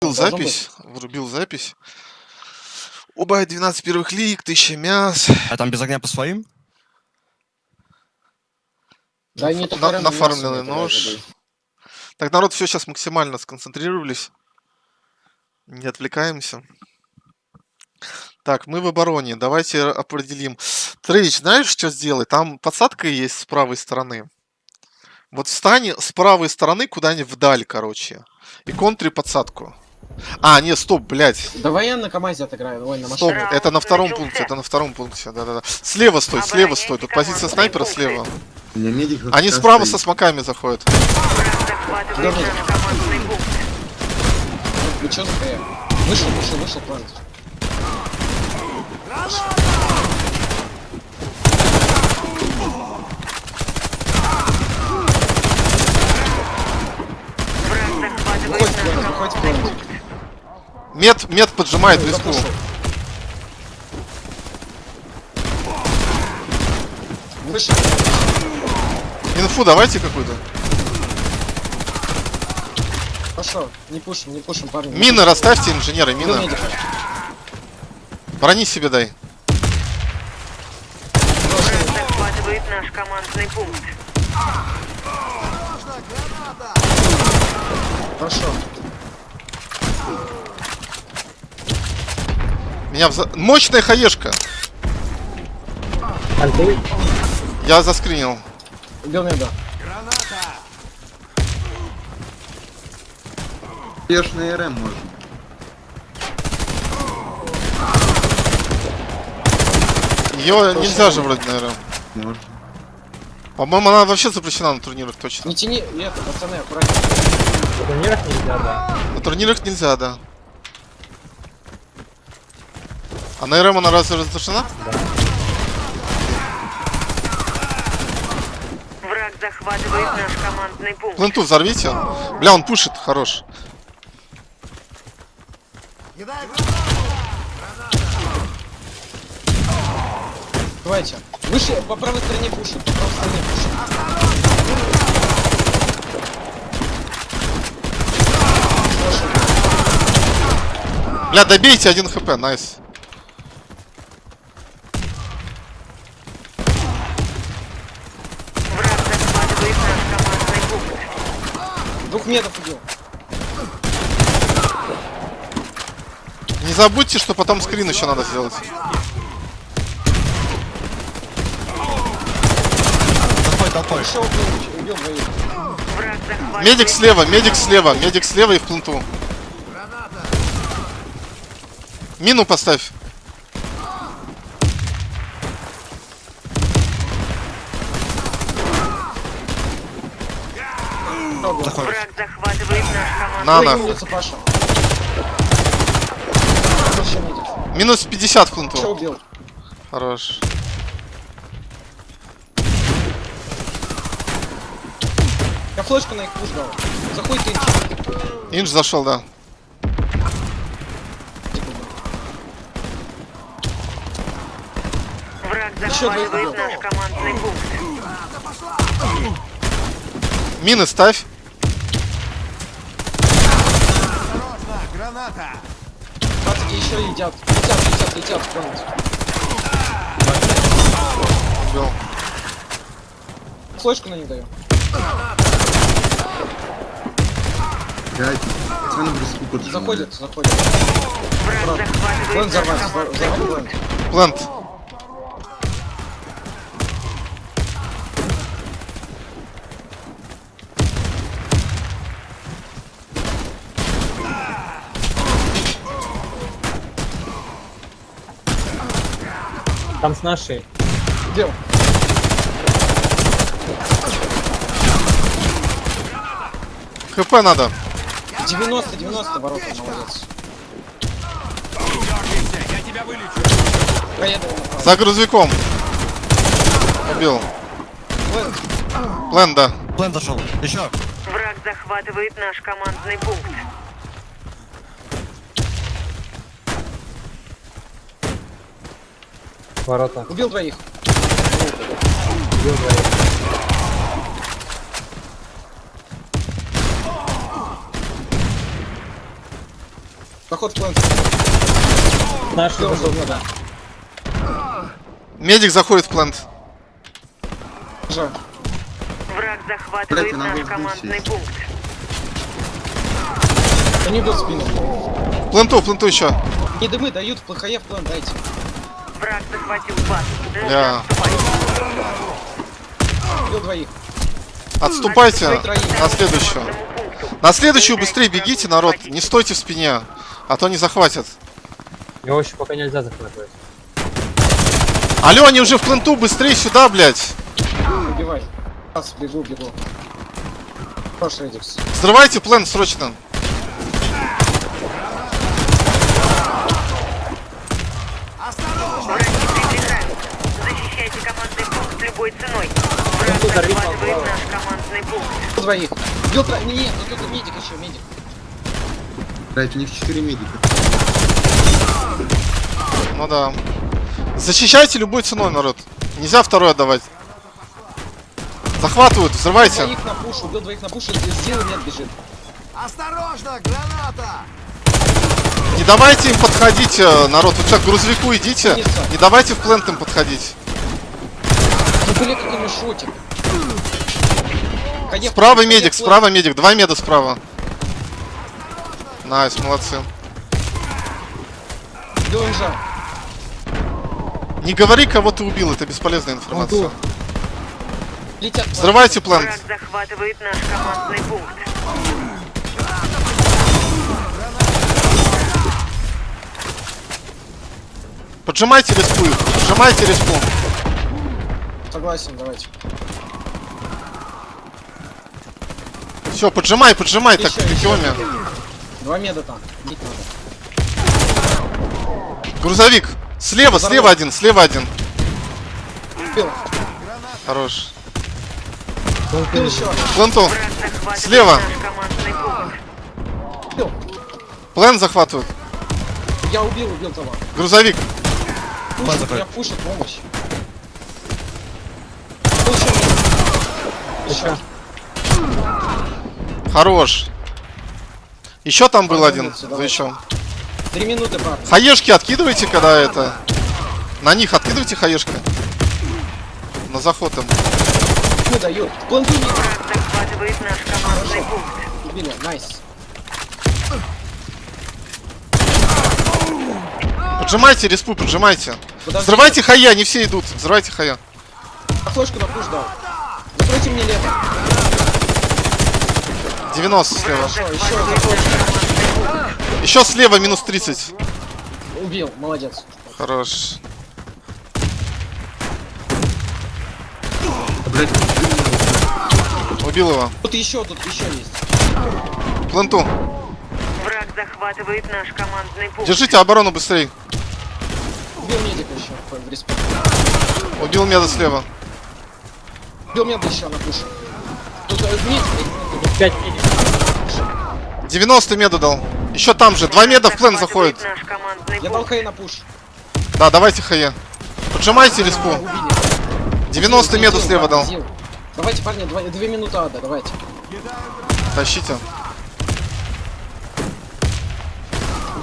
Врубил запись. Врубил запись. Оба 12 первых лиг, 1000 мяс. А там без огня по своим? Да только На- нафармленный нож. Так, народ, все сейчас максимально сконцентрировались. Не отвлекаемся. Так, мы в обороне. Давайте определим. Трейч, знаешь, что сделать? Там подсадка есть с правой стороны. Вот встань с правой стороны куда-нибудь вдаль, короче. И контри подсадку. А, не, стоп, блядь. Давай я на КамАЗе отыграю, ой, на Стоп, машине. это на втором пункте, это на втором пункте, да-да-да. Слева стой, слева стой. Тут позиция снайпера слева. Они справа со смоками заходят. Стояли? Вышел, вышел, вышел план. Выходит план, выходит план. Мед, мед поджимает виску. Инфу давайте какую-то. Пошел. Не пушим, не пушим, парни. Мины расставьте, инженеры, мины. Брони себе дай. захватывает наш командный пункт. Пошел. Меня вза... Мощная хаешка. Я заскринил. Меда. Ешь на РМ можно. Ее нельзя же вроде, наверное. Можно. По-моему, она вообще запрещена на турнирах точно. Не тяни, это, пацаны, аккуратнее. На турнирах нельзя, да. А на РМ она разве разрешена? Враг захватывает наш командный пункт. Пленту взорвите. Бля, он пушит, хорош. Давайте. Выше, по правой стороне пушим, по правой стороне пушим. Бля, добейте один хп, найс. Двух метров убил. Не забудьте, что потом скрин еще надо сделать. Толпой, Медик слева, медик слева, медик слева и в пленту. Мину поставь. Заходит. Враг захватывает наш командный На, медик. Минус 50 в Че пленту. убил? Хорош. Я флешку на их пуш дал. Заходит ты. Инж зашел, да. Враг захватывает наш командный пункт. Мины ставь. Пацки еще едят. Летят, летят, летят в. Убил. Флешку на них даю. Пять. Пацаны поджимают. Заходят, заходят. Враг План взорвать, взорвать. Там с нашей. Где он? ХП надо. 90, 90 ворота, молодец. За грузовиком. Убил. План. Плен, да. Плен зашел. Еще. Враг захватывает наш командный пункт. Ворота. Убил двоих. Убил двоих. Заход в. Наш убил, да. Медик заходит в плент. Же. Враг захватывает надо наш командный сесть. пункт. Они идут в спину. Пленту, пленту еще. Не дымы дают, ПХЕ в план дайте. Враг захватил Бля. отступать. Убил двоих. Отступайте на следующую. На следующую быстрее бегите, народ. Не стойте в спине, а то не захватят. Его еще пока нельзя захватывать. Алло, они уже в пленту, быстрее сюда, блядь. Убивай. Раз, бегу, бегу. Хорош, Редикс. Взрывайте плент срочно. Враги приближаются. Защищайте командный пункт любой ценой. Захватывает Павлова. наш командный пункт. Двоих. Нет, ну тут медик еще, медик. Блять, у них 4 медика. Ну да. Защищайте любой ценой, народ. Нельзя второй отдавать. Захватывают, взрывайте. Двоих на push, убил двоих на push, сделай нет бежит. Не давайте им подходить, э, народ. Вы что, к грузовику идите. Не давайте в plant им подходить. Ну, блин, какой мешотик. Конец, Справа медик, справа медик. Два меда справа. Nice, молодцы. Убил инжа. Не говори, кого ты убил, это бесполезная информация. тут. Летят. Взрывайте плент. Враг захватывает наш командный пункт. Поджимайте респу их, поджимайте респу. Согласен, давайте. Все, поджимай, поджимай, так Еще, в еще. регионе. Два меда там. Бить надо. Грузовик. Слева, слева один, слева один. Убил. Хорош. Убил еще. Пленту. Слева. Убил. Плен захватывают. Я убил, убил того. Грузовик. Пушит, меня пушит, помощь. Еще. Хорош. Еще там был один. Давай. еще. Три минуты, парни. Хаешки откидывайте, когда это. На них откидывайте хаешки. На заход им. Не дают. Планту не Враг захватывает наш командный пункт. убили. Nice. Поджимайте респу, поджимайте. Подожди. Взрывайте хая, не все идут. Взрывайте хая. А флешку на пуш дал. Закройте мне лето. 90 слева. Еще слева минус 30. Убил, молодец. Хорош. Блять, Убил его. Тут еще, тут еще есть. Пленту. Враг захватывает наш командный пункт. Держите оборону быстрее. Убил медика еще в. Убил меда слева. Убил меда еще на пуш. Тут э, медик. Пять медиков. 90 меда дал. Еще там же. Два меда в плен заходит. Я дал хай на пуш. Да, давайте хае. Поджимайте респу. Убили. 90 меду Зил, слева дал. Зил. Давайте, парни, две минуты ада, давайте. Тащите.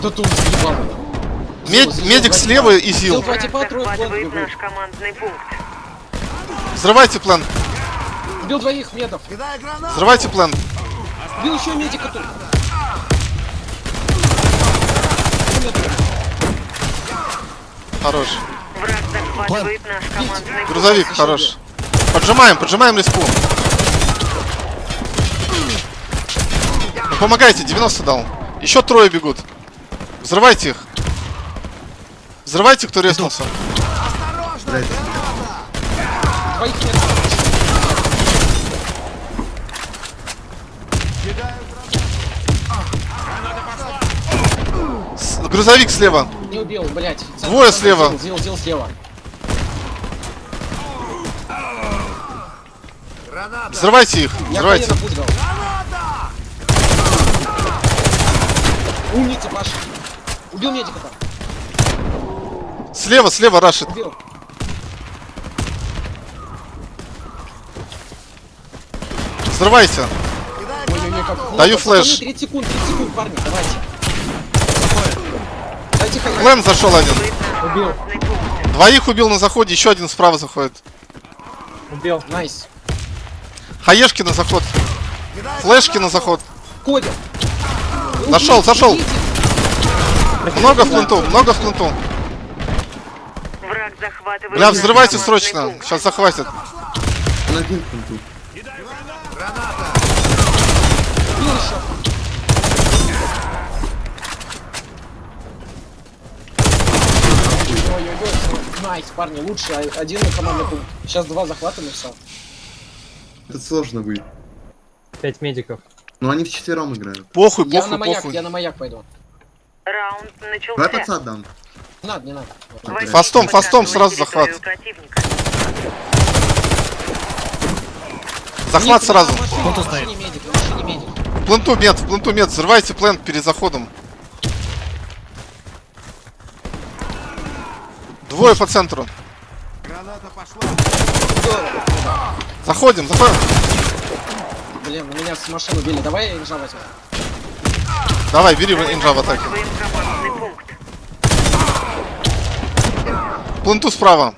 Да тут съебал. Мед- Зил, медик два слева и Зил, зил. два типа, трое в план. Взрывайте плен. Убил двоих медов. Взрывайте плен. Убил еще медика тут. Хорош. Грузовик, хорош. Поджимаем, поджимаем респу. Ну, помогайте, 90 дал. Еще трое бегут. Взрывайте их. Взрывайте, кто резнулся. Двоих. Грузовик слева. Не убил, блядь. Двое слева. Зил, зил, слева. Взрывайте их. Я Взрывайте. Умница, Паша. Убил медика там. Слева, слева, рашит. Убил. Взрывайся. Ой, ой, ой, как... Даю флеш. 30 секунд, 30 секунд, парни, давайте. Плен зашел один. Убил. Двоих убил на заходе, еще один справа заходит. Убил. Nice. Хаешки на заход. Флешки на заход. Кодя. Зашел, зашел. Много в пленту, много в пленту. Враг захватывает Бля, взрывайте срочно. Сейчас захватят. Он один в пленту. Убил еще. Ой-ой-ой, nice, парни, лучше один на командный пункт. Сейчас два захватываем и все. Это сложно будет. Пять медиков. Но они вчетвером играют. Похуй, Я на похуй, маяк, похуй. я на маяк пойду. Раунд Давай начался. пацан дам. Не надо, не надо. Возьмите Фастом, фастом сразу захват. Захват сразу. Медик. В Пленту мед, в пленту мед. Взрывайте plant перед заходом. Двое по центру. Заходим, заходим. Блин, на меня с машины убили. Давай я инжа возьму. Давай, бери инжа в атаке. Захватываем командный пункт. Пленту справа.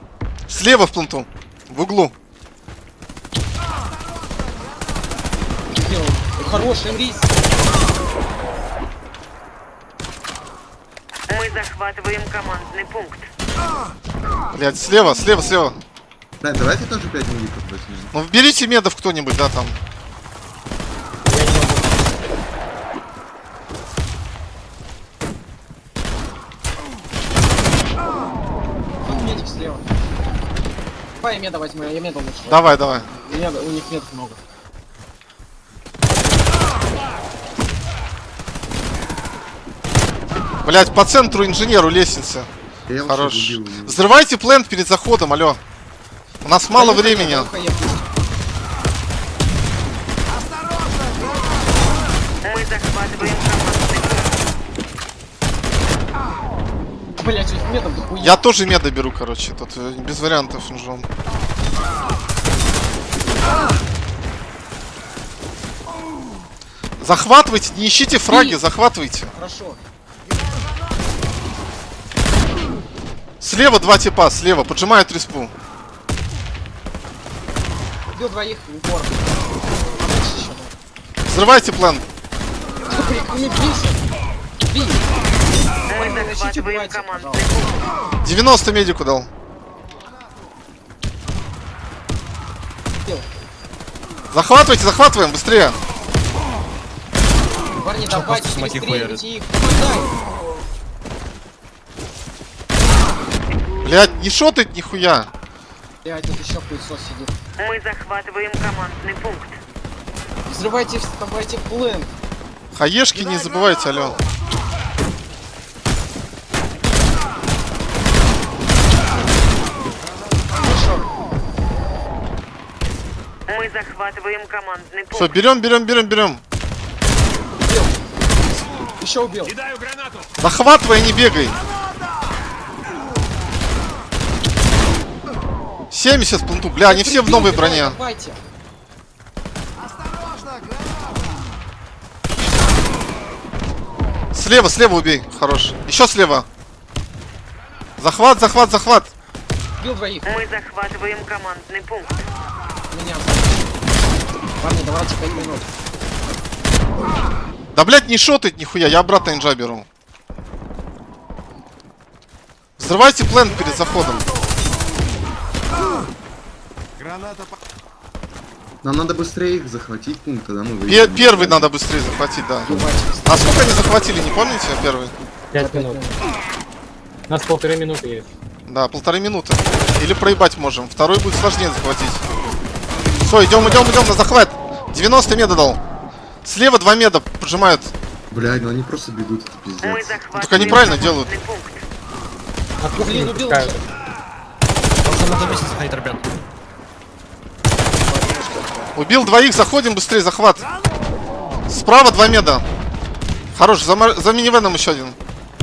Слева в пленту. В углу. Хороший рис. Мы захватываем командный пункт. Блять, слева, слева, слева. Да, давайте тоже 5 милликов возьмем. Ну берите медов кто-нибудь, да, там. Тут медик слева. Давай я меда возьму, я меда лучше. Давай, давай. Меда, у них медов много. Блять, по центру инженеру лестница. Я Хорош. убил. Взрывайте плент перед заходом, алло. У нас мало Даю времени. хаек. Мы захватываем. Блять, дохуя. Я тоже меда беру, короче. Тут э, без вариантов инжом. Захватывайте, не ищите фраги, захватывайте. Хорошо. Слева два типа, слева, поджимают респу. Убил двоих в упор. Взрывайте план. Блин, не бейся. Бей. Мы Ищите, захватываем убивайте, командный пожалуйста. пункт. 90 медику дал. Захватывайте, захватываем, быстрее. Парни, давайте, их. Помогай. Блять, не шотает нихуя. Блять, тут еще пылесос сидит. Мы захватываем командный пункт. Взрывайте, вставайте плен. Хаешки не забывайте, алло. Хорошо. Мы захватываем командный Все, пункт. берем, берем, берем, берем. Убил. Еще убил. Захватывай, не бегай. 70 в пленту. Бля, они все в новой броне. Давайте. Слева, слева убей. Хорош. Еще слева. Захват, захват, захват. Убил двоих. Мы захватываем командный пункт. Меня. Парни, давайте 5 минут. Да, блядь, не шотает нихуя. Я обратно инжа беру. Взрывайте план перед заходом. Нам надо быстрее их захватить пункт, тогда мы выйдем. первый надо быстрее захватить, да. А сколько они захватили, не помните, первый? Пять минут. У нас полторы минуты есть. Да, полторы минуты. Или проебать можем. Второй будет сложнее захватить. Все, идем, идем, идем на захват. 90 меда дал. Слева два меда поджимают. Блядь, ну они просто бегут, это пиздец. захватываем Так они правильно делают. пункт. От кухни Блин, не убил уже. Просто надо вместе заходить, ребят. Убил двоих, заходим быстрее, захват. Справа два меда. Хорош, за, за минивеном еще один.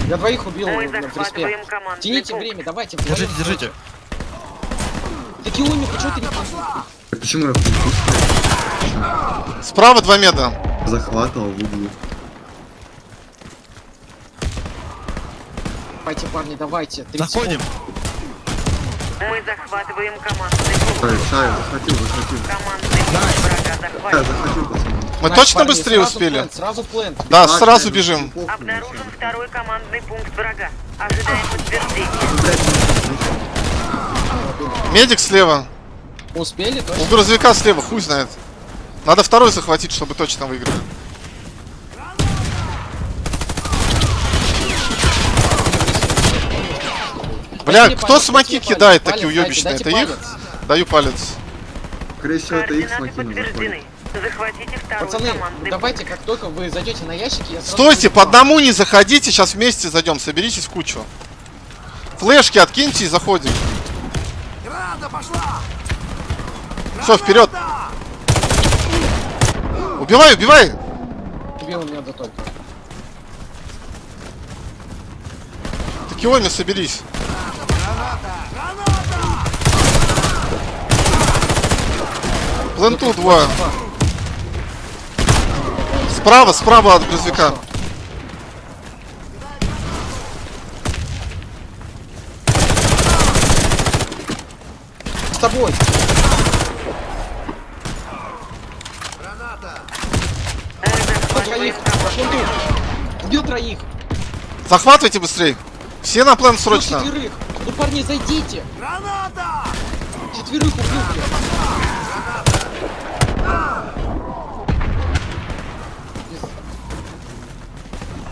Я двоих убил Мы на приспе. Тяните время, давайте. Держите, держите. Такие умники, что ты не А Почему я в пункту? Справа два меда. Захватывал в углу. Давайте, парни, давайте. 30 Заходим. Мы захватываем командный пункт. Шаю, захватил, захватил. Командный пункт врага захватил, пацаны. Мы Давайте, точно парни, быстрее сразу успели? плент, Сразу плент. Да, Так, сразу бежим. Обнаружен второй командный пункт врага. Ожидаем подтверждения. Медик слева. Успели, У точно? грузовика слева, хуй знает. Надо второй захватить, чтобы точно выиграть. Бля, Возьми кто палец, смоки возьми кидает палец, такие уебищные? Это их? палец. Даю палец. Скорее всего, это их. Захватите второй Пацаны, давайте, как только вы зайдете на ящики, я Стойте, по одному не заходите, сейчас вместе зайдем, соберитесь в кучу. Флешки откиньте и заходим. Все, вперед! Убивай, убивай! Убил меня да только. Такиоми, соберись. Пленту двое. Справа, справа от грузовика. С тобой. Мы Убил троих. Убил троих. Захватывайте быстрей. Все на план срочно. четверых. Ну, парни, зайдите. Граната! Четверых убил, блядь.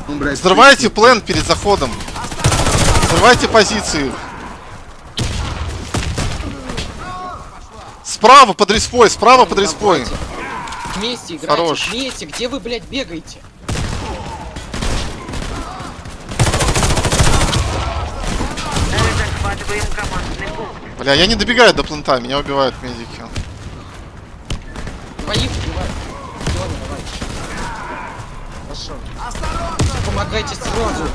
Ну, блядь, Взрывайте план перед заходом. Взрывайте позиции. Справа под респой, справа под респой. Вместе играйте. Хорош. Вместе. Где вы, блядь, бегаете? Мы захватываем командный пункт. Бля, я не добегаю до плента, меня убивают медики. Двоих убивают. Ладно, давай. Хорошо. Помогайте сразу.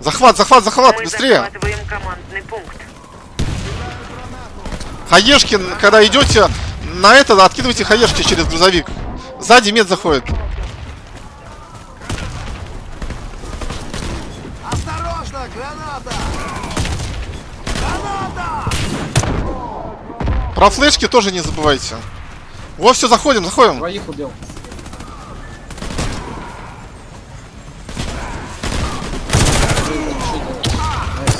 Захват, захват, захват, Мы быстрее. командный пункт. Хаешки, когда идете на это, откидывайте хаешки через грузовик. Сзади мед заходит. Про флешки тоже не забывайте. Во, все, заходим, заходим. Двоих убил.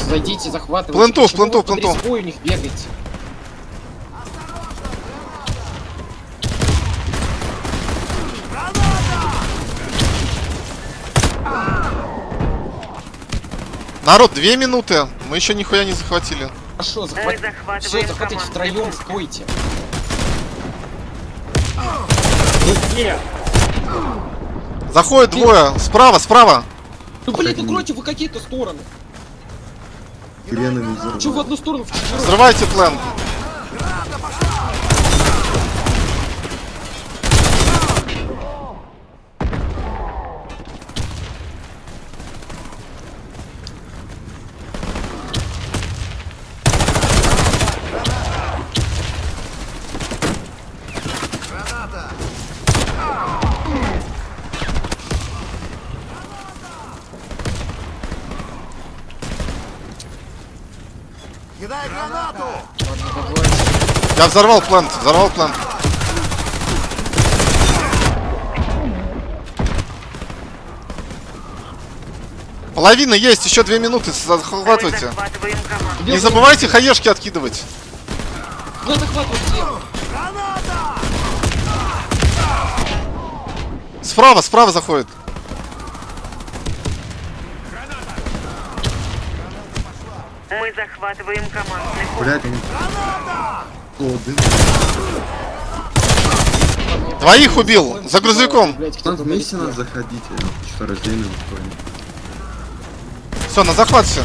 Зайдите, захватывайте. Под пленту. респой у них бегаете? Народ, две минуты. Мы еще нихуя не захватили. Хорошо, Мы захват... Все, командный втроем, стойте. Заходит двое. Справа, справа. Ну блин, укройте вы какие-то стороны. Гренами Че в одну сторону? Взрывайте план. Я взорвал план, взорвал план. Половина есть, еще две минуты, захватывайте. Не забывайте хаешки откидывать. Ну. Справа, справа заходит. Мы захватываем командный пункт. Блядь. Двоих убил, за грузовиком. Там вместе на надо заходить, а что раздельно. Все, на захват все.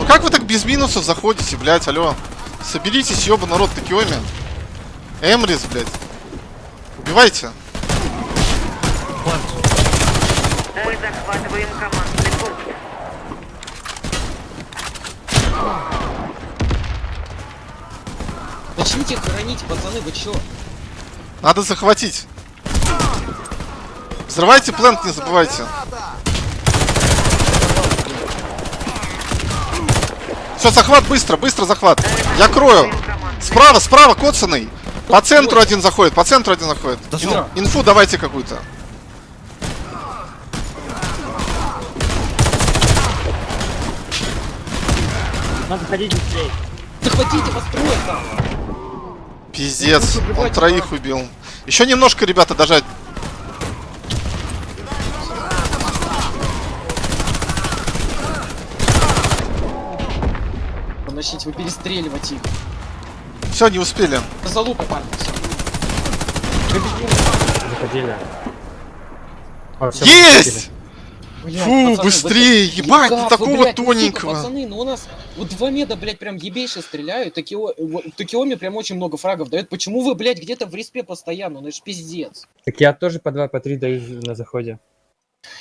Ну как вы так без минусов заходите, блядь, алло? Соберитесь, ёба, народ, такиоми. Эмрис, блядь. Убивайте. Мы захватываем командный пункт. Идите хоронить, пацаны, вы чё? Надо захватить. Взрывайте плент, не забывайте. Все, захват быстро, быстро захват. Я крою. Справа, справа, коцаный. По центру один заходит, по центру один заходит. Дошел. Инфу давайте какую-то. Надо ходить быстрее. Захватите, построить там! Пиздец, он троих убил. Еще немножко, ребята, дожать. Начните вы перестреливать их. Все, не успели. За залупа, парни, все. Заходили. О, всё, Есть! Блядь, Фу, пацаны, быстрее, так- ебать, вы, такого блядь, ну, сука, тоненького. пацаны, ну у нас вот два меда, блядь, прям ебейше стреляют, Токио, вот, Токиоми прям очень много фрагов дает. Почему вы, блядь, где-то в респе постоянно? Ну это ж пиздец. Так я тоже по 2, по 3 даю на заходе.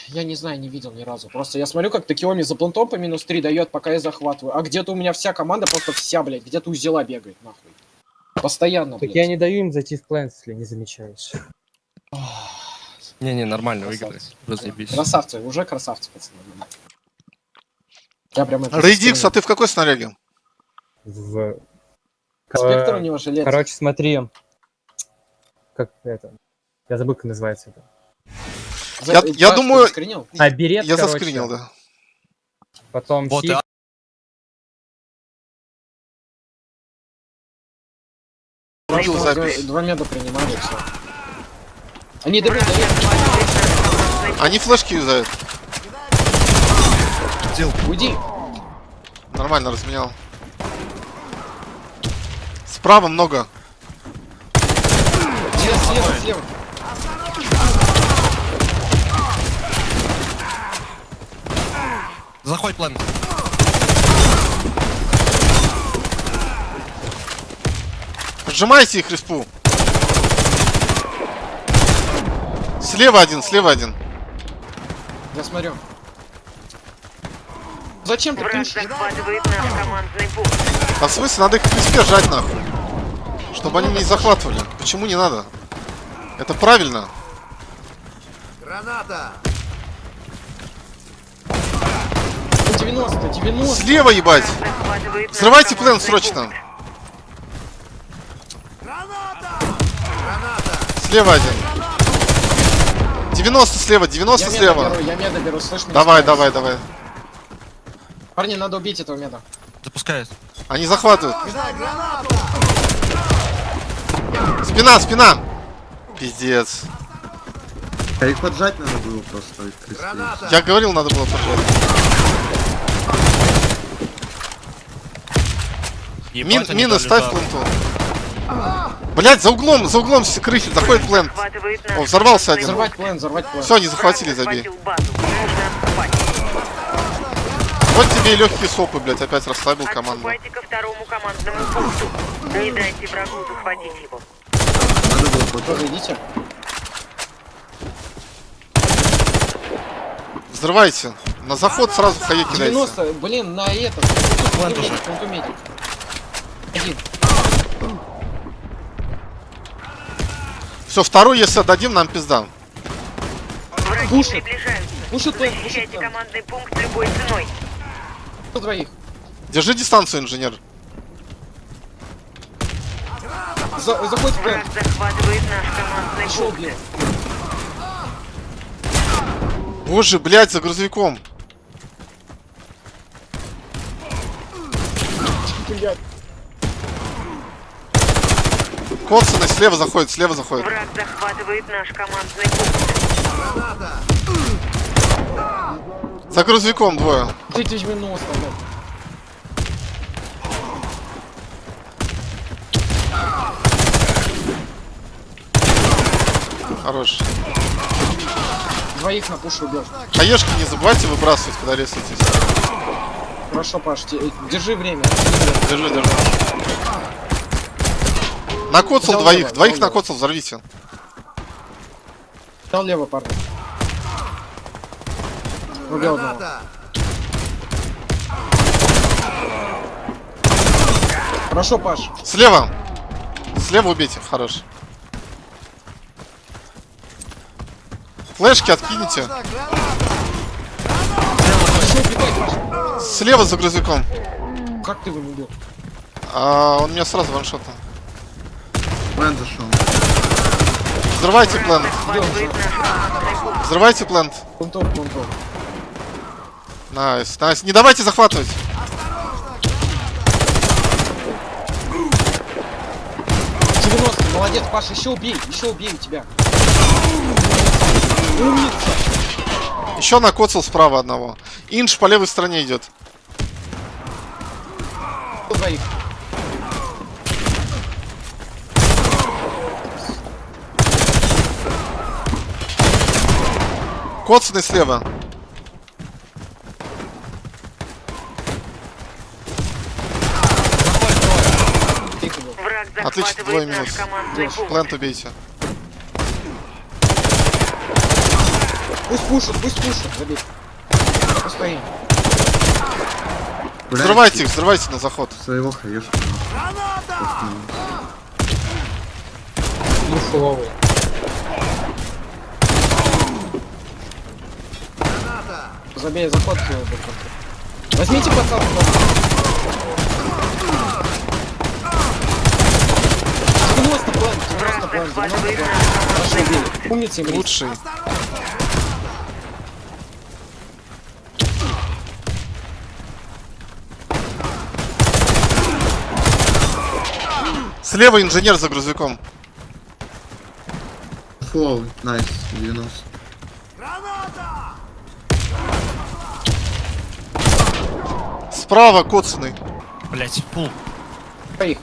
Я не знаю, не видел ни разу. Просто я смотрю, как Токиоми за плантом по минус 3 дает, пока я захватываю. А где-то у меня вся команда просто вся, блядь, где-то у Зела бегает, нахуй. Постоянно, Так блядь. я не даю им зайти в план, если не замечаешь. Не-не, нормально выиграли. Разъебись. Красавцы, уже красавцы, пацаны. Я прям это Рейдикс, а ты в какой снаряге? В... Спектр у него жилет. Короче, смотри. Как это? Я забыл, как называется это. За- я- я думаю- заскринил? А, берет, Я короче, заскринил, да. Потом Вот, а- запись. Два меда принимали, все. Они меда есть. Они флешки юзают. Уйди. Нормально разменял. Справа много. Слева, слева, слева. Заходь план. Поджимайте их респу. Слева один, слева один. Я смотрю. Зачем ты Враг пушишь? захватывает наш командный пункт. А в смысле, надо их в респе жать нахуй. Чтобы они не захватывали. Почему не надо? Это правильно. Ну, 90, 90. Слева ебать. Плен командный срочно. пункт. Слева один. 90 слева, 90 Я меда слева. беру, я меда беру, слышь меня? Давай, давай, давай. Парни, надо убить этого меда. Запускает. Они захватывают. Спина, спина. Пиздец. А их поджать надо было просто. их крестить. Я говорил, надо было поджать. Мин, мины ставь пленту. Блять, за углом, за углом с- крыхи, заходит плент. О, взорвался один. Взорвать план, взорвать план. Все, они захватили, забей. Вот тебе и легкие сопы, блять, опять расслабил команду. Ко второму командному пункту. Не дайте врагу захватить его. Надо было. Тоже идите. Взрывайте. На заход сразу хае кидайте. 90, блин, на этот. Пункту медик. Один. Все, второй, если отдадим, нам пизда. Враги Пушит. Пушит план, пушит командный пункт любой ценой. Кто двоих? Держи дистанцию, инженер. За, заходит в. Враг захватывает наш командный Пошел, пункт. Боже, блять, за грузовиком. Блядь. Коцаны слева заходит, слева заходит. Враг захватывает наш командный пункт. За грузовиком двое. Ты 90, блядь. Хорош. Двоих на пуш убил. Хаешки не забывайте выбрасывать, когда ресайтесь. Хорошо, Паш, держи время. Держи, держи. Накоцал Взял двоих, лево, двоих лево. накоцал, взорвите. Дал лево, парни. Убил одного. Хорошо, Паш. Слева. Слева убейте, хорош. Флешки откинете. Слева за грузовиком. Как ты его убил? А, он меня сразу ваншотом. Plant зашел. Взрывайте plant. Взрывайте plant. Плантон, плантон. Nice, nice. Не давайте захватывать. — 90, молодец, Паша, еще убей, еще убей тебя. Умница. Еще накоцал справа одного. Инш по левой стороне идет. Двоих. Коцанный слева. Отлично, двое минус. Плент убейте. Пусть пушит, пусть пушит, забей. Постоим. Взрывайте их, взрывайте на заход. Своего хаешка. Ну, Забей заход. контроль. Возьмите подсадку. Девяносто план, 90 план, 90 план. Имрис. Лучший. Слева инженер за грузовиком. Флоу, найс, 90. Справа коцанный. Блять, пул. Найс.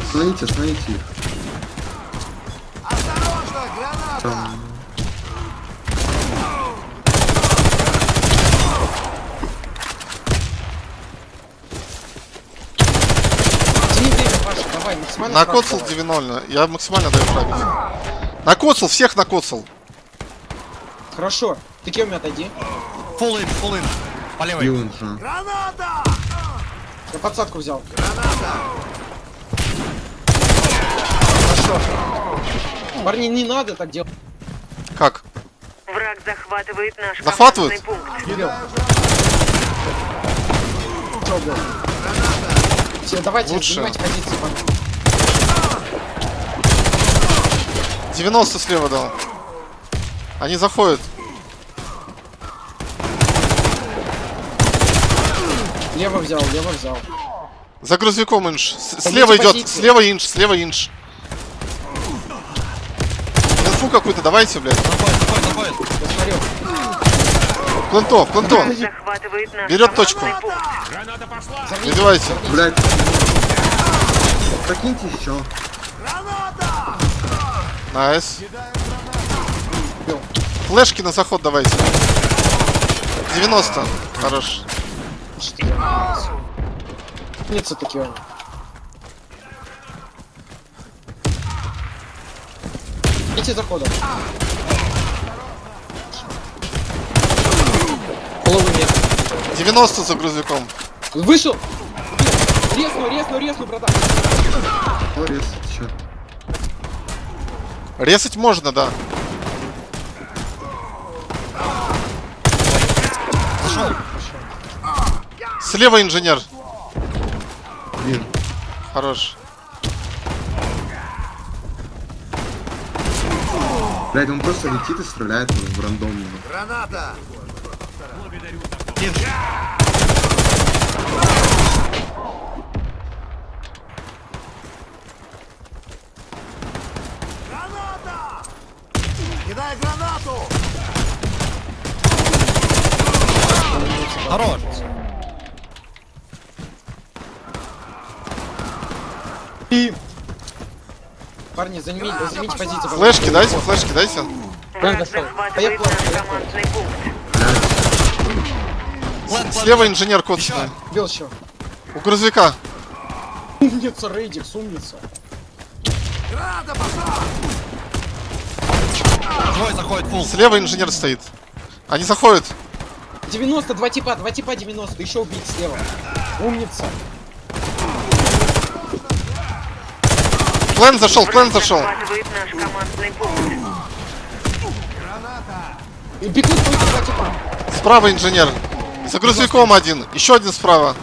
Остановите, остановите их. Там... Паша, давай, максимально Накоцал сразу давай. 9-0. Я максимально даю пробить. Накоцал, всех накоцал. Хорошо. Ты кем отойди. Фул ин, фул ин. По левой. Бил инжа. Я подсадку взял. Хорошо. Парни, не надо так делать. Как? Враг захватывает наш Захватывают? пункт. Блядь? Все, давайте Лучше. занимайте позиции, парни. 90 слева дал. Они заходят. Лево взял, лево взял. За грузовиком. С- Пойдите Слева идет. Слева инш, слева инш. Инфу какую-то давайте, блядь. Смотрю. Плентов, плентов. Захватывает наш Берет точку. Забивайте. Блядь. Прокиньте еще. Найс. Бил. Флешки на заход давайте. 90. Хорош. Что я Умница такие. Идите заходом. Половый метр. 90 за грузовиком. Вышел! Резну, резну, резну, братан. О, рез, еще. Резать можно, да. Слева инженер. Блин. Хорош. Блядь, он просто летит и стреляет в рандомного. Хорош. Парни, займите, займите позицию. Флешки дайте, флешки дайте. Дошел. Поехали. Слева инженер коцанный. Бил еще. У грузовика. Умница, Рейдикс, умница. Двое заходит, фул. Слева инженер стоит. Они заходят. 90, два типа, два типа 90, еще убить слева. Умница. Плен зашел, плен зашел. И бегут два типа. Справа инженер. За грузовиком один. Еще один справа.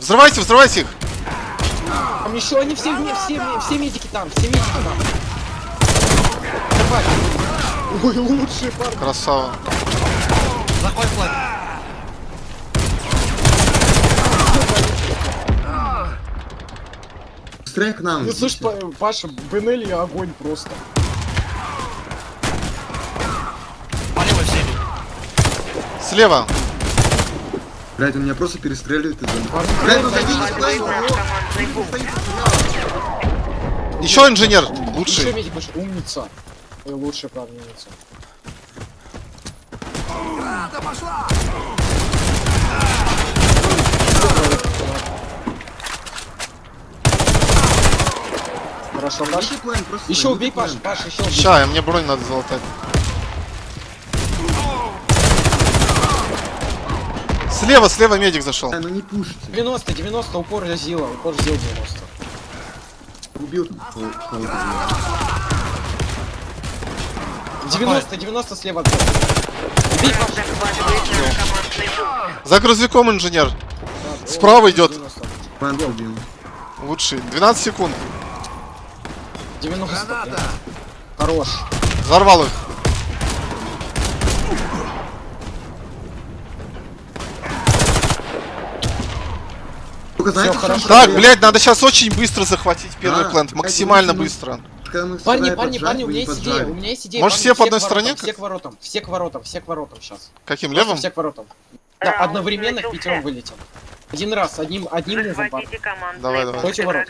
Взрывайте, взрывайте их. Там еще они все, все, все, все медики там, все медики там. Давай. Ой, лучшие парни. Красава. Заходит флэт. Быстрее к нам. Ну слышь, Паша, Бенелли огонь просто. По левой. Слева. Блядь, он меня просто перестреливает из-за... Парни, Блядь, блядь, ну зайди. Еще инженер. Еще Лучший. медик вышел. Умница. Ой, лучшая, правда, умница. Хорошо, Паш. План, просто Еще убей, план. Паш, Паш, еще убей. Ща, мне бронь надо залатать. Слева, слева медик зашел. А, ну не пушите. 90, 90, упор Зила, упор Зил 90. Убил там кого- кого-то. 90, 90 слева. Убей, Паш. За грузовиком инженер. Да, Справа идет. 90. План убил. Лучший. 12 секунд. 90. да. Хорош. Взорвал их. Знаете, хорошо. Так, проблема? блядь, надо сейчас очень быстро захватить первый Да, плент. Максимально быстро. Парни, парни, парни, у меня есть идея, у меня есть идея. Может, парни, все по одной к стороне? Все к воротам, все к воротам, все к воротам сейчас. Каким левым? Все к воротам. Да, одновременно начался. пятером вылетим. Один раз, одним, одним мувом, парни. Давай, давай. Против ворот.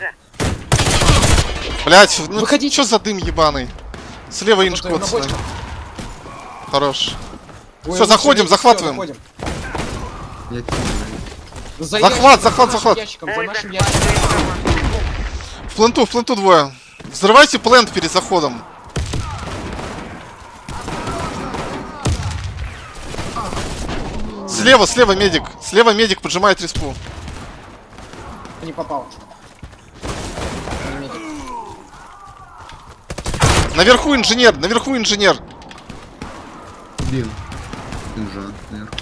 Блять, ну Выходите. что за дым ебаный? Слева инж Вот, на коцаны. бочках. Хорош. Всё, лучше заходим, всё, захватываем. заходим. За Захват, захват, захват. ящиком. В пленту, в пленту двое. Взрывайте плент перед заходом. Слева, слева медик. Слева медик поджимает респу. Не попал. Не медик. Наверху инженер, наверху инженер. Убил. Уже, наверху.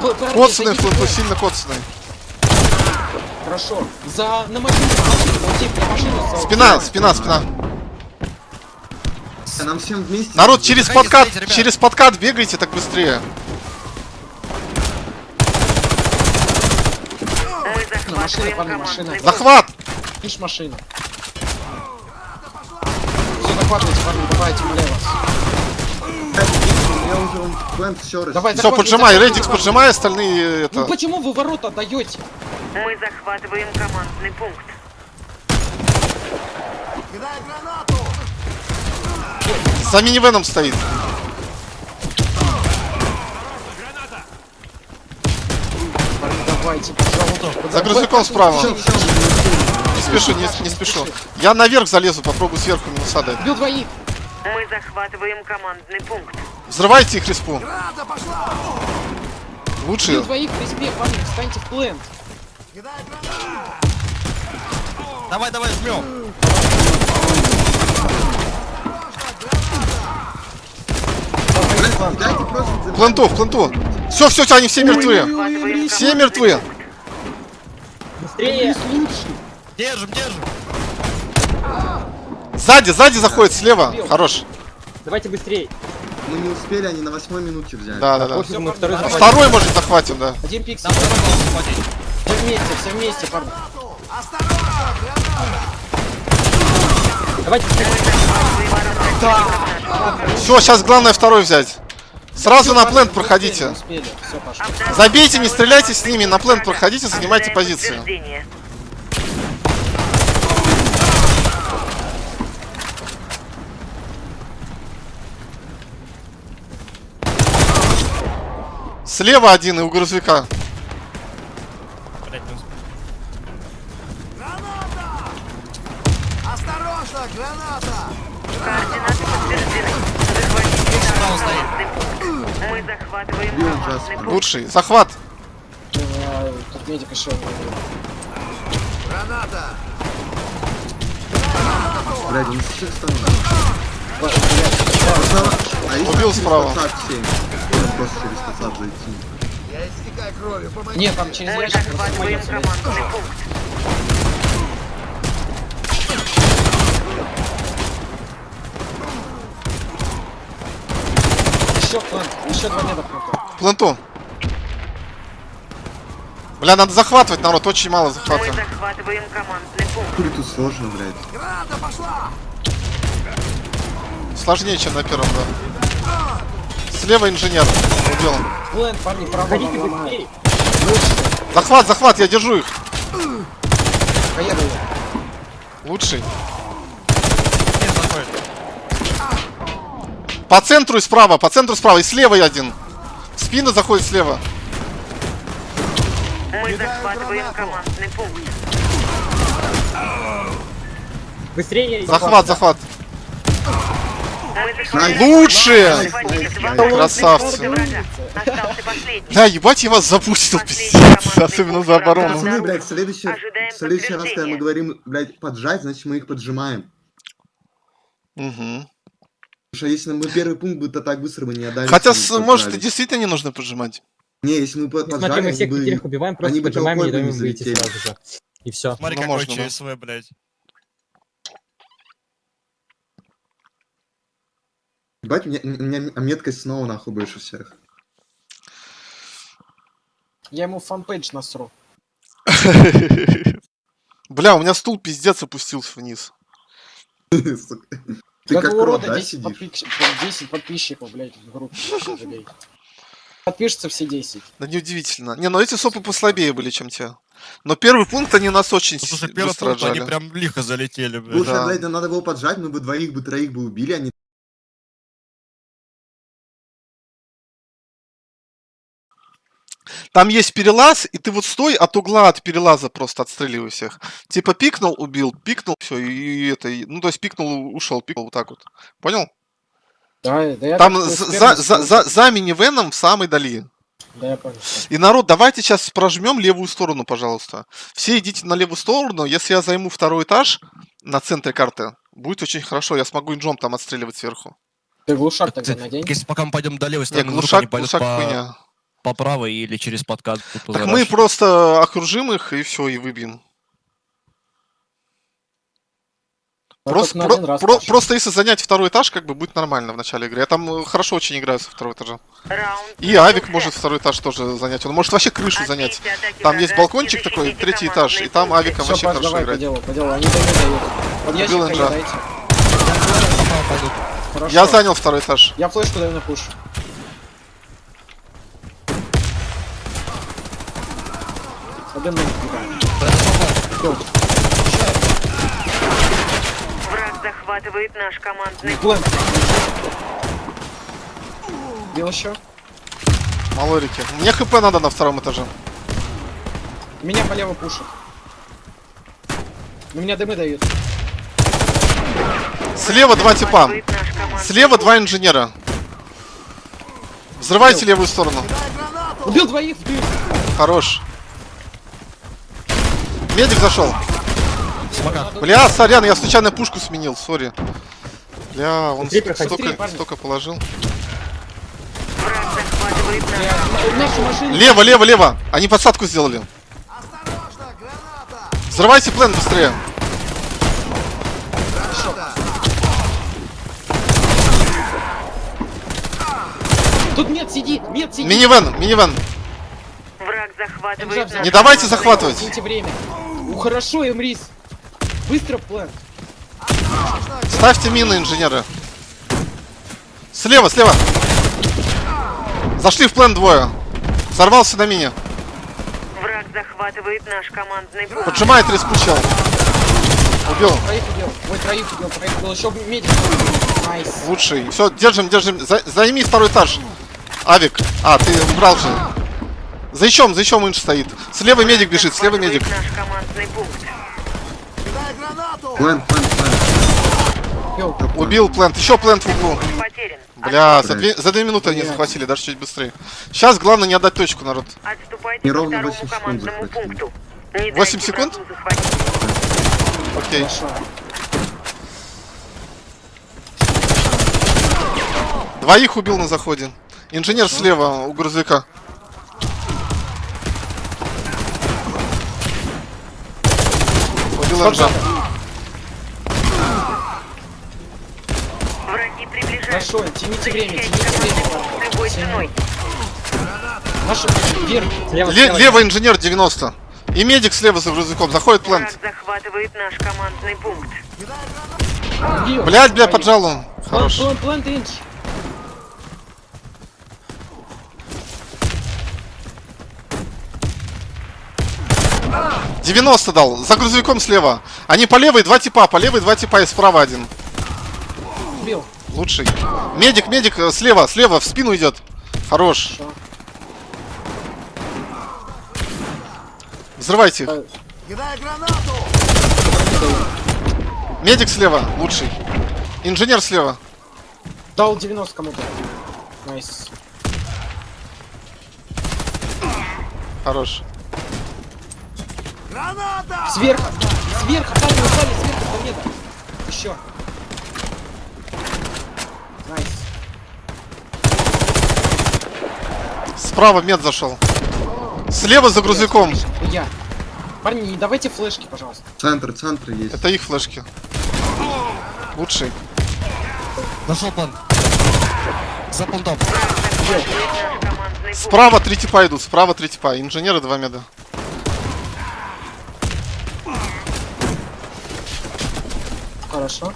Вдвоем. сильно коцанный. Хорошо. За на машину, на машину, на машину. Спина, спина, спина. Нам всем вместе... Народ, через подкат, через подкат бегайте так быстрее. Захватываем парни, машина. Захват! Ишь машина. Все, захватывайте, парни, давайте, умоляю вас. Давай, Все, поджимай, захватывай. поджимай, остальные Ну это. почему вы ворота даете? Мы захватываем командный пункт. За минивеном стоит. Давайте, пожалуйста. За грузовиком справа. Не спешу, не, не спешу. Я наверх залезу, попробую сверху минуса дать. Бил двоих. Мы захватываем командный пункт. Взрывайте их респу. Лучше. Бил двоих в респе, парни, встаньте в плент. Давай, давай, жмем. Пленту, пленту. Все, все, все, они все мертвы. Все мертвы. Быстрее. Держим, держим. Сзади, сзади заходит, слева. Хорош. Давайте быстрее. Мы не успели, они на восьмой минуте взяли. Да, да, да. Пофиг, мы второй захватим. Второй, может, захватим, да. Один захватить. Все вместе, все вместе, парни. Давайте быстрее. Все, сейчас главное второй взять. Сразу на плент проходите. Забейте, не стреляйте с ними, на плент проходите, занимайте позиции. Слева один и у грузовика. Блядь, не успел. Координаты подтверждены. Захватите Справа наш командный пункт. Мы захватываем Бьем командный сейчас. пункт. Лучший. Захват. А тут медик еще. Блядь, он с всех сторон. Справа. Убил через справа. фасад. Нет, там через пункт. Еще план, еще два меда просто. Бля, надо захватывать, народ, очень мало Мы захватываем. захватываем командный пункт. Хули тут сложно, блядь. Сложнее, чем на первом, да. Слева инженер. Убил. План, парни, быстрее. Захват, захват, я держу их. Поеду. Лучший. По центру и справа, по центру справа. И слева один. В спину заходит слева. Мы захватываем командный пункт. Быстрее. Захват, захват. Два Красавцы. Бля, ебать, я вас запустил, пиздец. Особенно за оборону. Пацаны, блядь, в следующий, следующий раз, когда мы говорим, блядь, поджать, значит мы их поджимаем. Мгм. Потому что если мы первый пункт будет, то так быстро мы не отдали. Хотя, может, и действительно не нужно поджимать. Не, если мы по- Смотри, мы всех бы... убиваем, просто они бы поджимаем, не даем выйти залетели. сразу же. И все. Смотри, Ну, какой можно, да. ЧСВ, блядь. Ебать, у меня, у меня меткость снова нахуй больше всех. Я ему фанпейдж насру. Бля, у меня стул пиздец опустился вниз. Ты Да как да, 10, сидишь? подписчиков, 10 подписчиков, блядь, в группе. Подпишутся все 10. Да неудивительно. Не, ну эти сопы послабее были, чем те. Но первый пункт они нас очень Ну, слушай, первый быстро пункт, они отжали. прям лихо залетели, блядь. Слушай, Да. блядь, нам надо было поджать, мы бы двоих бы, троих бы убили, а не... Там есть перелаз, и ты вот стой от угла от перелаза просто отстреливай всех. Типа пикнул, убил, пикнул, все, и, и это, и- ну то есть пикнул, ушел, пикнул вот так вот. Понял? Да, да я Там за, за, за, за, минивеном в самой дали. Да, я понял. И народ, давайте сейчас прожмем левую сторону, пожалуйста. Все идите на левую сторону. Если я займу второй этаж на центре карты, будет очень хорошо. Я смогу инжом там отстреливать сверху. Ты глушак тогда надень. Если пока мы пойдем до левой стороны, вдруг глушак, глушак по, хуйня. по правой или через подкат. Так мы просто окружим их и все, и выбьем. А Просто, только на про- про- просто если занять второй этаж, как бы будет нормально в начале игры. Я там э, хорошо очень играю со второго этажа. Раунд. И Авик может второй этаж тоже занять. Он может вообще крышу занять. Там есть балкончик такой, третий этаж, и там. Авиком Все, вообще Паш, хорошо давай, по играть. делу, по делу. Они дают, дают. Убил Энджа. Я занял второй этаж. Я флешку даю на пуш. Один захватывает наш командный Плэн. Бил еще. Малорики. Мне хп надо на втором этаже. Меня полево пушит. Ну, меня дымы дают. Слева два типа. Слева два инженера. Взрывайте левую сторону. Убил двоих. Хорош. Медик зашел. Смока. Бля, сорян, я случайно пушку сменил, сори. Бля, он столько, парни. столько положил. Лево, лево, лево. Они подсадку сделали. Взрывайте плен быстрее. Тут мед сидит, мед сидит. Минивэн, минивэн. Враг захватывает Не давайте захватывать. Время. Ну хорошо, Эмрис. Быстро план. Ставьте мины, инженеры. Слева, слева. Зашли в plant двое. Сорвался на мине. Враг захватывает наш командный пункт. Поджимает чел. Убил. Троих убил. Ой, троих убил, троих убил. Еще медик. Nice. Лучший. Все, держим, держим. За- займи второй этаж. Авик. А, ты убрал же. За ячом, за ячом инж стоит. Слева медик бежит, слева медик. наш командный пункт. План, план, план. Убил. Плент. Еще плент в углу. Потерян. Бля, за две, за две минуты они захватили, даже чуть быстрее. Сейчас главное не отдать точку, народ. По Неровно второму 8 секунд командному захватили. пункту. Не 8 дайте секунд? Окей. Двоих убил на заходе. Инженер слева у грузовика. Убил инжа. Хорошо, тяните время, тяните время. Наши вверх. Слева, Ле- слева. левый инженер 90. И медик слева за грузовиком. Заходит плент. захватывает наш командный пункт. Блять, бля, поджал. Хорош. План, план, план, инч. 90 дал. За грузовиком слева. Они по левой два типа. По левой два типа и справа один. Убил. Лучший. Медик, медик, э, слева, слева, в спину идет. Хорош. Взрывайте Медик слева, лучший. Инженер слева. Дал 90 кому-то. Nice. Хорош. Сверху! Сверху! Сзади, сзади, сверху, планета! Еще! Найс. Справа мед зашел. Слева за грузовиком. Я. Парни, не давайте флешки, пожалуйста. Центр, центр есть. Это их флешки. Лучший. Нашел план. За пункт. Справа три типа идут, справа три типа. Инженеры два меда. Хорошо.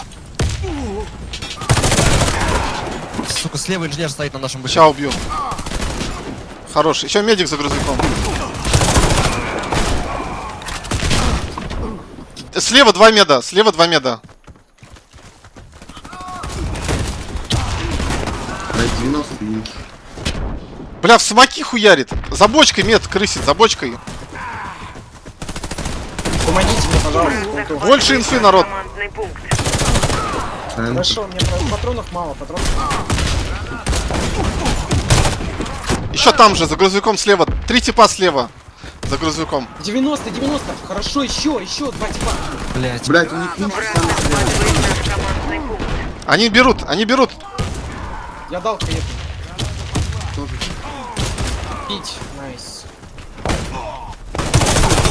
Слева инженер стоит на нашем быке. Сейчас убью. Хорош. Еще медик за грузовиком. Слева два меда, слева два меда. Блять, 90 и... Бля, в смоки хуярит. За бочкой мед крысит, за бочкой. Помогите мне, пожалуйста. Больше инфы, народ. Пункт. Центр. Хорошо, мне патронов мало, патронов мало. Еще там же, за грузовиком слева. Три типа слева. За грузовиком. 90, 90. Хорошо, еще, еще два типа. Блять. Блять, у них. Они берут, они берут. Я дал клип. Тоже. Пить. Найс.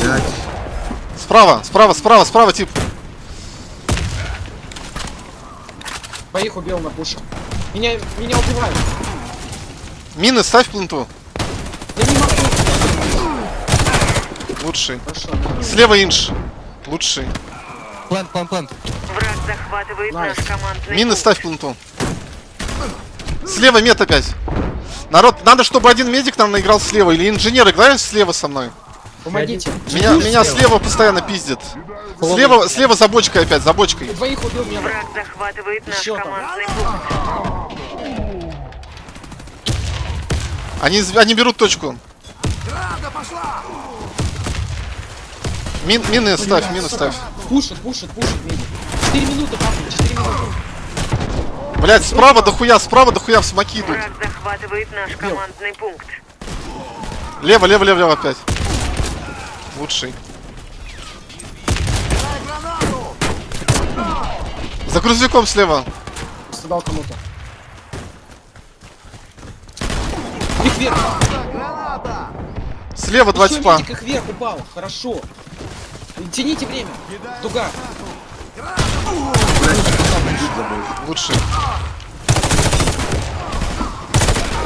Блять. Справа, справа, справа, справа тип. Двоих убил на пуше. Меня, меня убивают. Мины ставь пленту. Я не могу. Лучший. Хорошо. Слева инш. Лучший. Plant, plant, plant. Враг захватывает Nice. наш командный Мины пункт. ставь пленту. Слева мед опять. Народ, надо, чтобы один медик нам наиграл слева. Или инженер играет слева со мной. Помогите. Меня, меня слева постоянно пиздит. Слева, слева за бочкой опять, за бочкой. Двоих убил меня. Враг захватывает наш Еще там. командный пункт. Они, они берут точку. Мин, мины ставь, мины ставь. Пушит, пушит, пушит медик. 4 минуты, папа, 4 минуты. Блять, справа до хуя, справа до хуя в смоки идут. Враг захватывает наш командный пункт. Лево, лево, лево, лево опять. Лучший. За грузовиком слева. Просто дал кому-то. Их вверх. Слева два Еще типа. их вверх упал. Хорошо. Тяните время. Дуга. Лучший.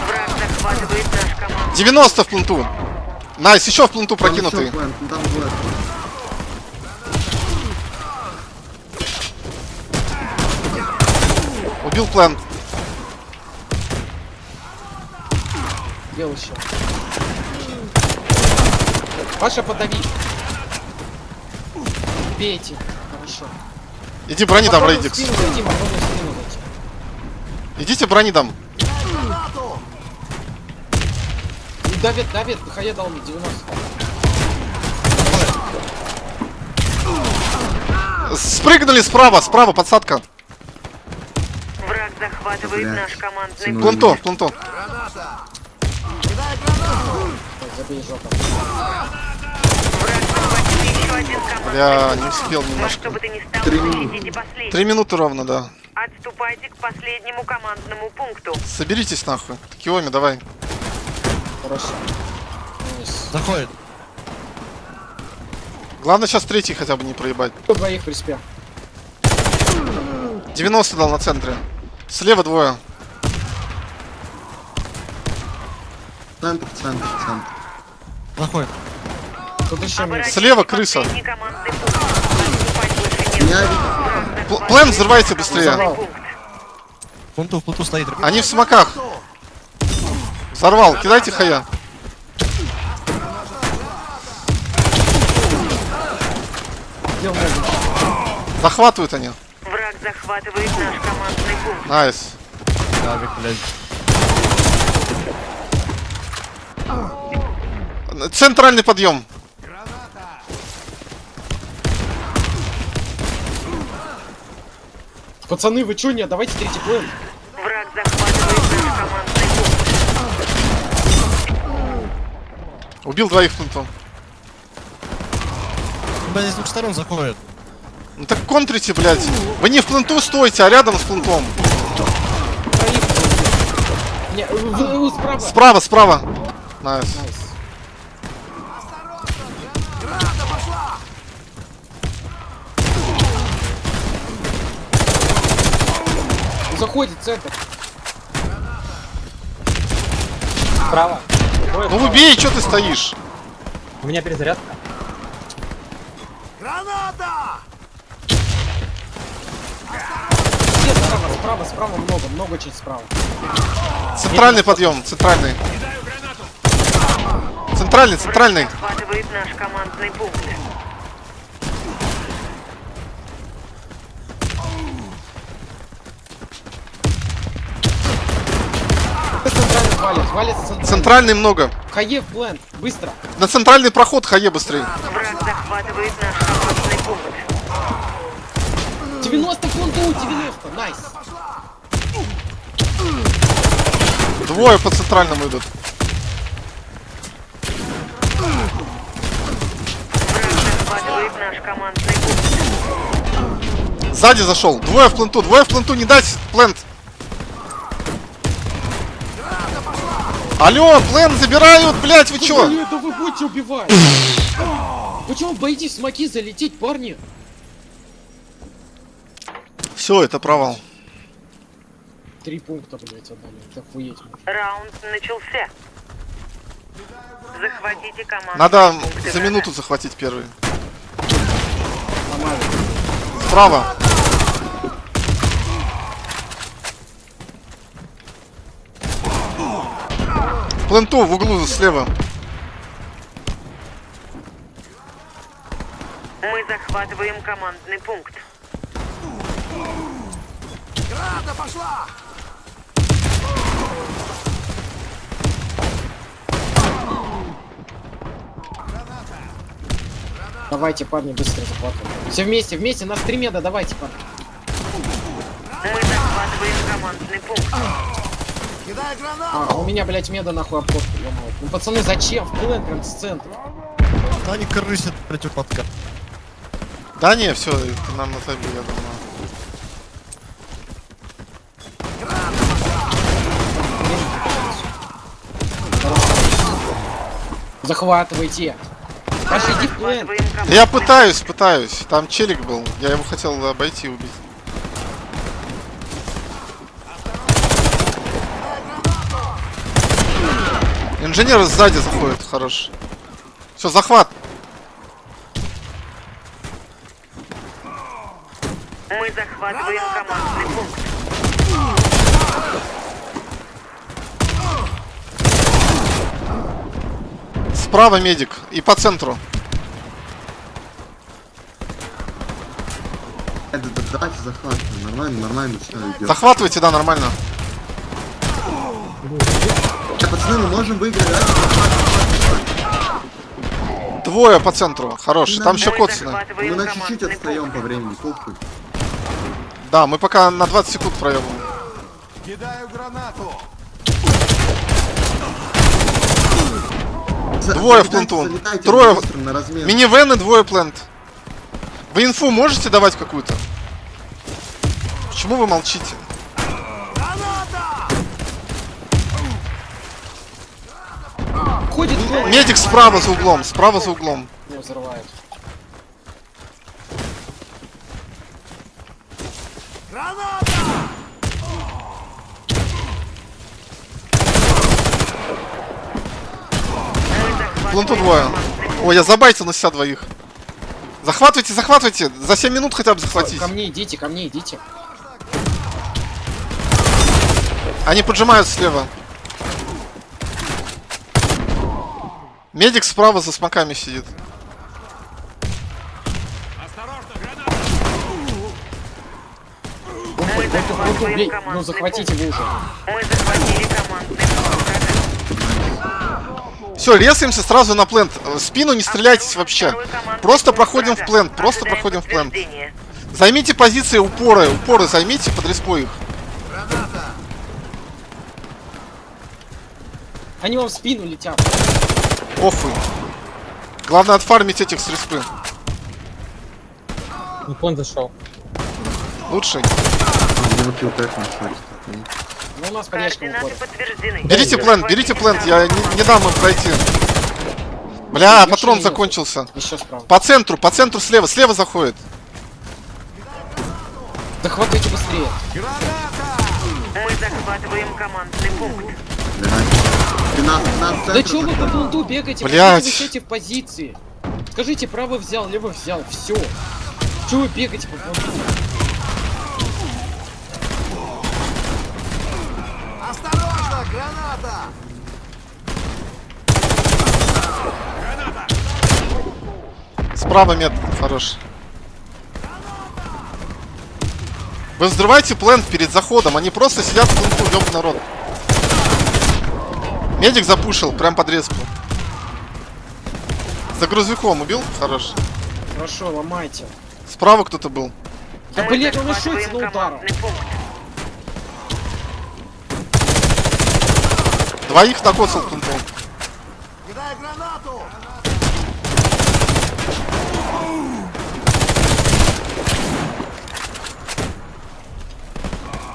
Враг захватывает наш командный 90 в пленту. Найс, еще в пленту прокинутый. двое. Убил план. Дел еще. Паша, подави. Бейте. Хорошо. Иди брони дам, Рейдикс. зайти. Идите брони дам. И Давид, Давид, ХЕ дал мне 90. Спрыгнули справа, справа, подсадка. Враг захватывает Блядь. наш командный пункт. Командный Бля, пункт. не успел немножко. Три. Три минуты ровно, да. Отступайте к последнему командному пункту. Соберитесь нахуй. Киоми, давай. Хорошо. Nice. Заходит. Главное сейчас третий хотя бы не проебать. Кто двоих при спе? 90 дал на центре. Слева двое. Центр, центр, центр. Заходит. Тут еще Слева крыса. Меня Пл- Плен взрывайте быстрее. Пленту, в пленту стоит. Они в смоках. Взорвал. Кидайте хая. Захватывают они. Враг захватывает наш командный пункт. Nice. Гавик, блядь. Центральный подъем. Пацаны, вы чё, нет? Давайте третий план. Враг захватывает наш командный пункт. Убил двоих. Блядь, здесь с двух сторон заходит. Ну так контрите, блядь. Вы не в пленту стойте, а рядом с плентом. Троих. Не, вы- вы справа. Справа, справа. Nice. Nice. Заходит центр. Справа. Ну убей, что ты стоишь? У меня перезарядка. Все справа, справа, справа много, много очень справа. Центральный подъем, центральный. Центральный, центральный. Захватывает наш командный пункт. Валит, валит центральный. Центральный много. Хаев бленд, быстро. На центральный проход хае быстрее. Враг захватывает наш командный пункт. 90 фунтов, 90, найс. Двое по центральному идут. Сзади зашел. Двое в пленту, двое в пленту, не дать плент. Алло, плент забирают, блять, вы чё? Блин, да вы будете убивать. Почему боитесь смоки залететь, парни? Все, это провал. Три пункта, блять, отдали. Это охуеть. Раунд начался. Захватите команду. Надо за минуту захватить первый. Справа. Пленту в углу слева. Мы захватываем командный пункт. Давайте, парни, быстро захватываем. Все вместе, вместе, нас три меда, давайте, парни. Мы захватываем командный пункт. А, у меня, блять, меда нахуй обходка, ё-моё. Ну, пацаны, зачем? В плен прям с центра. Да они крысят, блядь, у подка. Да не, все, нам на табеле, я думаю. Захватывайте. Пошли, иди в плен. Я пытаюсь, пытаюсь. Там челик был. Я его хотел обойти и убить. Инженер сзади заходит, хорош. Все, захват. Мы захватываем командный пункт. Справа медик. И по центру. Это да, давайте захватываем. Нормально, нормально все идет. Захватывайте, да, нормально. Пацаны, мы можем выиграть, да? Двое по центру. Хорош. Там еще Коцина. Мы на чуть-чуть отстаем по времени, похуй. Да, мы пока на 20 секунд проебываем. Кидаю гранату. Двое в пленту. Трое. Минивэн и двое плент. Вы инфу можете давать какую-то? Почему вы молчите? Ходит голый. Медик справа за углом, справа за углом. Не взрывает. Захватываем Пленту двое. Ой, я забайтил на себя двоих. Захватывайте, захватывайте. За 7 минут хотя бы захватить. Ко мне идите, ко мне идите. Они поджимают слева. Медик справа за смоками сидит. Ну захватите вы уже. пункт. Мы захватили командный пункт. Все, резаемся сразу на плент. Э, В спину не стреляйтесь вообще. Просто проходим в плент, просто проходим в плент. Займите позиции упоры, упоры займите, под респой их. Они вам в спину летят. Похуй. Главное отфармить этих с респы. он зашел. Лучше. Ну, у нас Берите план, берите план, я не, не дам им пройти. Бля, патрон нет. закончился. Еще справа. По центру, по центру слева, слева заходит. Да быстрее. Мы захватываем командный пункт да чё вы по булду бегаете? Блять. Вы в позиции. Скажите, право взял, лево взял, все. Чё вы бегаете по булду? Осторожно, граната! Справа мет, хорош. Вы взрывайте плент перед заходом, они просто сидят в пленту, ёб народ. Медик запушил, прям под респу. За грузовиком убил? Хорош. Хорошо, ломайте. Справа кто-то был. Да блять, он решится на удар. командный пункт. Двоих накосил плентом.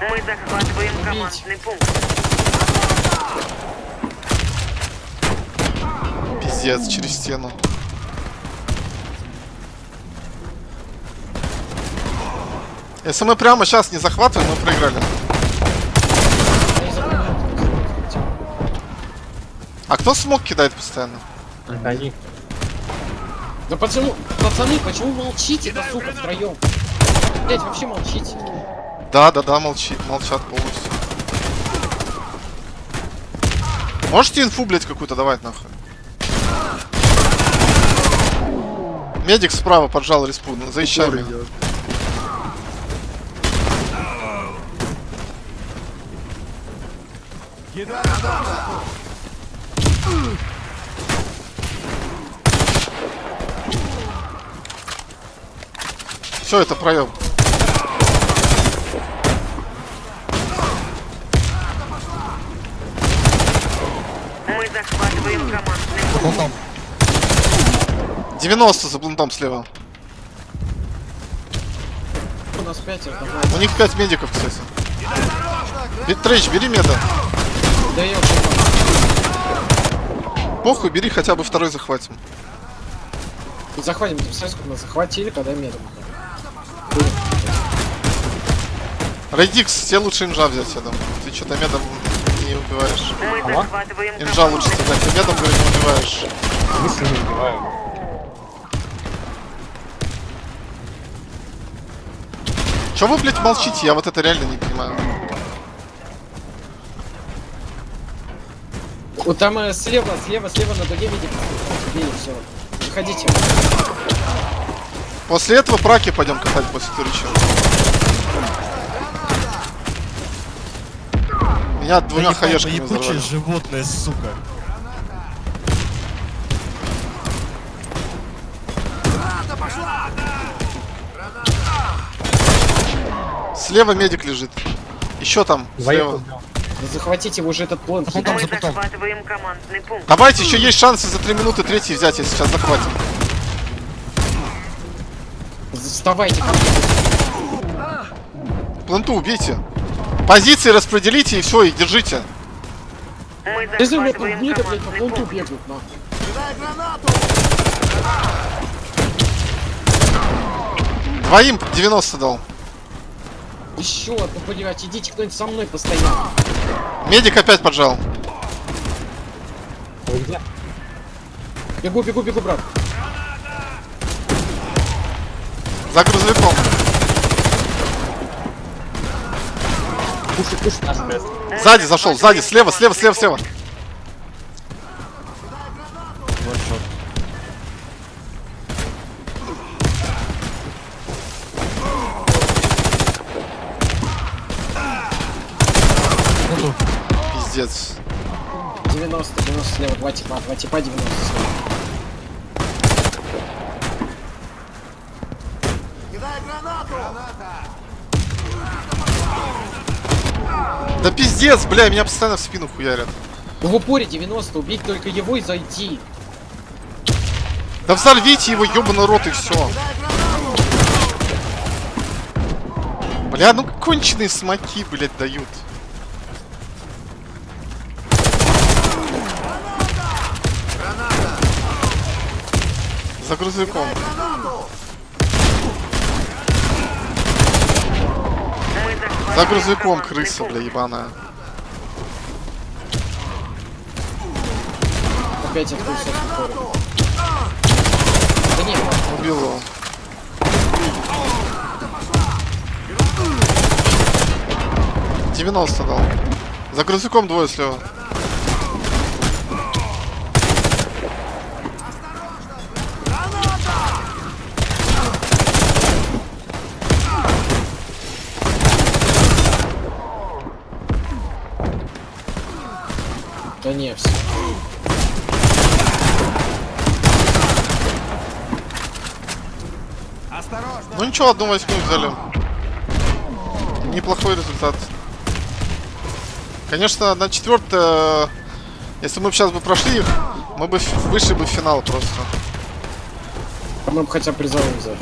Мы захватываем командный пункт. Пиздец, через стену. Если мы прямо сейчас не захватываем, мы проиграли. А кто смог кидает постоянно? Они. Да почему, пацаны, почему молчите-то, сука, втроем? Блять, вообще молчите. Да, да, да, молчит, молчат полностью. Можете инфу, блять, какую-то давать нахуй? Медик справа поджал респу, Упор меня. Все, это проем. Мы захватываем командный. 90 за блунтом слева. У нас пятеро, давай. У них 5 медиков, кстати. Трейч, бери меда. Да я Похуй, бери хотя бы второй захватим. Захватим, ты представляешь, сколько нас захватили, когда медом. Рейдикс, тебе лучше инжа взять, я думаю. Ты что-то медом не убиваешь. Ага. Инжа лучше тебе, ты медом, говорю, не убиваешь. Мысли не убиваю. Че вы, блядь, молчите? Я вот это реально не понимаю. Вот там э, слева, слева, слева на дуге видите. Все. Выходите. После этого праки пойдем катать после турича. Меня двумя Заебал, хаешками ебучее животное, сука. Слева медик лежит. Еще там, слева. Да захватите уже этот план. Потом за потом. захватываем командный пункт. Давайте, еще есть шансы за 3 минуты третий взять, если сейчас захватим. Вставайте. Планту убейте. Позиции распределите и все, и держите. Мы Если захватываем блядь, по пункт. Двоим 90 дал. Еще одну, блядь, идите кто-нибудь со мной постоянно. Медик опять поджал. Где? Бегу, бегу, бегу, брат. За грузовиком. Пуши, пуши. Сзади зашел, сзади, слева, слева, слева, слева. Ваншот. Пленту. Пиздец. 90, 90 два типа, два типа 90 слева. Да пиздец, бля, меня постоянно в спину хуярят. В упоре 90, убить только его и зайти. Да взорвите его, ёбаный рот, и все. Бля, ну конченые смоки, блядь, дают. За грузовиком. За грузовиком крыса, бля, ебаная. Опять открылся. Да нет, Убил его. Девяносто дал. За грузовиком двое слева. Да не, все. Ну ничего, одну восьмую взяли. Неплохой результат. Конечно, на четвертое, если мы сейчас бы прошли их, мы бы вышли бы в финал просто. Мы бы хотя бы призовым взяли.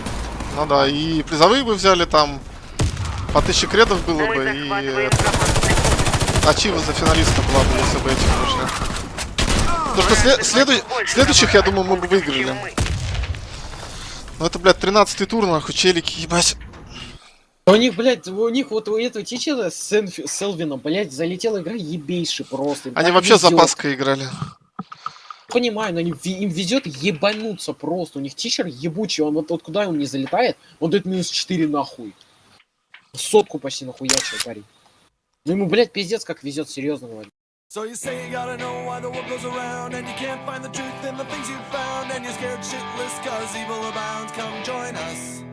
Ну да, и призовые бы взяли там по тысяче кредов было бы, и пункт. Ачива за финалиста была бы, если бы этих вышли. Потому что сле- следу- следующих, я думаю, мы бы выиграли. Ну это, блядь, 13 тур, нахуй, челики, ебать. У них, блядь, у них вот у этого тичера с, Энфи- с Элвином, блядь, залетела игра ебейший просто. Им Они вообще везёт. запаской играли. Понимаю, но они, им везет ебануться просто. У них тичер ебучий, он вот, вот куда он не залетает, он дает минус 4 нахуй. Сотку почти нахуячил парень. Ну ему, блядь, пиздец как везет, серьезно говорю. So you say you gotta know why the world goes around And you can't find the truth in the things you found And you're scared shitless cause evil abounds Come join us